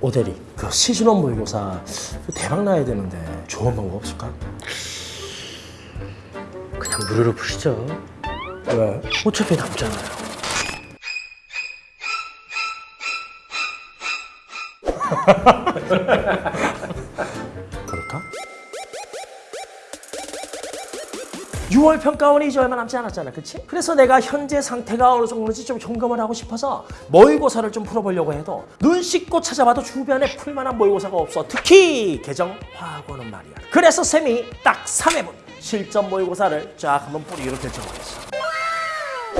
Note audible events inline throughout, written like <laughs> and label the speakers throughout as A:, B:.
A: 오대리 그 시즌원 모의고사 대박 나야 되는데 좋은 방법 없을까?
B: 그냥 무료로 푸시죠.
A: 왜? 어차피 남잖아요 <laughs> 그럴까? 6월 평가원이 이제 얼마 남지 않았잖아, 그치? 그래서 내가 현재 상태가 어느 정도인지 좀 점검을 하고 싶어서 모의고사를 좀 풀어보려고 해도 눈 씻고 찾아봐도 주변에 풀만한 모의고사가 없어. 특히 개정 화학원은 말이야. 그래서 쌤이 딱 3회분 실전 모의고사를 쫙 한번 뿌리기로 결정하겠어.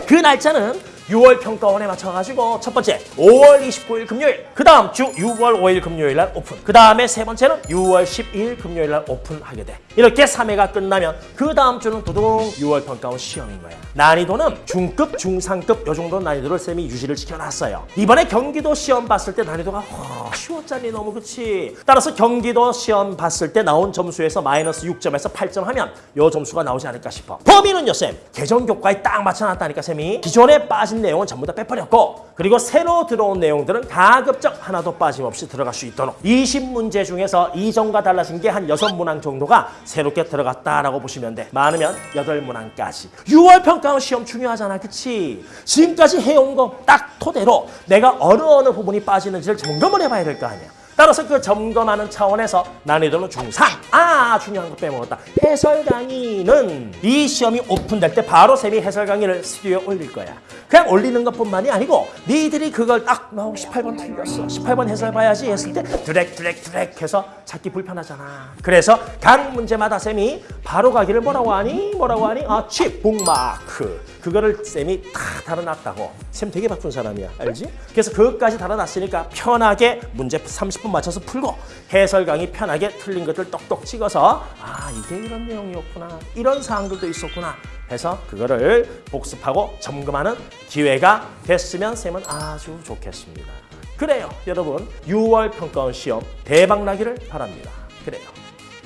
A: 그 날짜는 6월 평가원에 맞춰가지고 첫 번째 5월 29일 금요일 그 다음 주 6월 5일 금요일 날 오픈 그 다음에 세 번째는 6월 12일 금요일 날 오픈하게 돼. 이렇게 3회가 끝나면 그 다음 주는 두둥 6월 평가원 시험인 거야. 난이도는 중급, 중상급 요 정도 난이도를 쌤이 유지를 시켜놨어요. 이번에 경기도 시험 봤을 때 난이도가 어, 쉬웠잖니 너무 그치? 따라서 경기도 시험 봤을 때 나온 점수에서 마이너스 6점에서 8점 하면 요 점수가 나오지 않을까 싶어. 범위는요 쌤? 개정 교과에 딱 맞춰놨다니까 쌤이. 기존에 빠진 내용은 전부 다 빼버렸고 그리고 새로 들어온 내용들은 가급적 하나도 빠짐없이 들어갈 수 있도록 20문제 중에서 이전과 달라진 게 한 6문항 정도가 새롭게 들어갔다라고 보시면 돼. 많으면 8문항까지. 6월 평가원 시험 중요하잖아 그치? 지금까지 해온 거 딱 토대로 내가 어느 어느 부분이 빠지는지를 점검을 해봐야 될 거 아니야 따라서 그 점검하는 차원에서 난이도는 중상. 아 중요한 거 빼먹었다. 해설 강의는 이 시험이 오픈될 때 바로 쌤이 해설 강의를 스튜디오에 올릴 거야. 그냥 올리는 것뿐만이 아니고 니들이 그걸 딱 나 18번 틀렸어. 18번 해설 봐야지 했을 때 드랙 드랙 드랙 해서 찾기 불편하잖아. 그래서 각 문제마다 쌤이 바로 가기를 뭐라고 하니? 뭐라고 하니? 아, 칩, 북마크. 그거를 쌤이 다 달아놨다고. 쌤 되게 바쁜 사람이야. 알지? 그래서 그것까지 달아놨으니까 편하게 문제 30분 맞춰서 풀고 해설 강의 편하게 틀린 것들 똑똑 찍어서 아, 이게 이런 내용이었구나. 이런 사항들도 있었구나. 해서 그거를 복습하고 점검하는 기회가 됐으면 쌤은 아주 좋겠습니다. 그래요, 여러분. 6월 평가원 시험 대박 나기를 바랍니다. 그래요.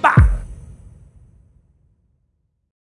A: 빵!